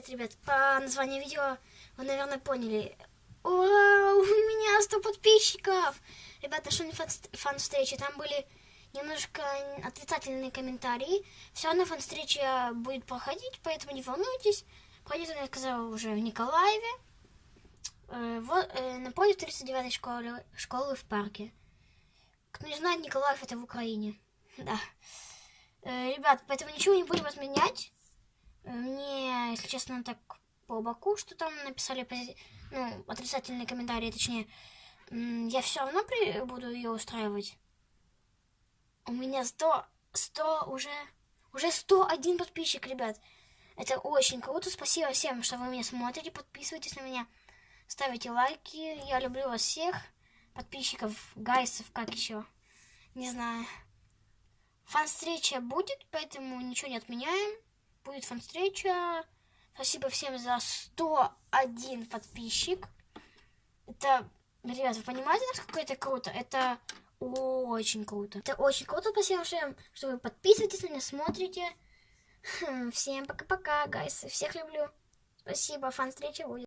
привет, ребят. По названию видео вы, наверное, поняли. Вау, у меня 100 подписчиков! Ребята, нашли фан-встречи. Там были немножко отрицательные комментарии. Все равно фан-встреча будет проходить, поэтому не волнуйтесь. Пройдет, я сказала, уже в Николаеве. Э, вот, э, напротив 39-й школы, школы в парке. Кто не знает, Николаев это в Украине. Да. Э, ребят, поэтому ничего не будем если честно, так по боку, что там написали ну, отрицательные комментарии, точнее, я все равно при... буду ее устраивать. У меня 100, 100 уже, уже 101 подписчик, ребят. Это очень круто. Спасибо всем, что вы меня смотрите. Подписывайтесь на меня. Ставите лайки. Я люблю вас всех. Подписчиков, гайсов, как еще. Не знаю. Фан-встреча будет, поэтому ничего не отменяем будет фан-встреча. Спасибо всем за 101 подписчик. Это, ребят, вы понимаете, насколько это круто? Это очень круто. Это очень круто. Спасибо всем, что вы подписываетесь на меня, смотрите. Хм, всем пока-пока, гайсы. Всех люблю. Спасибо, фан-встреча будет.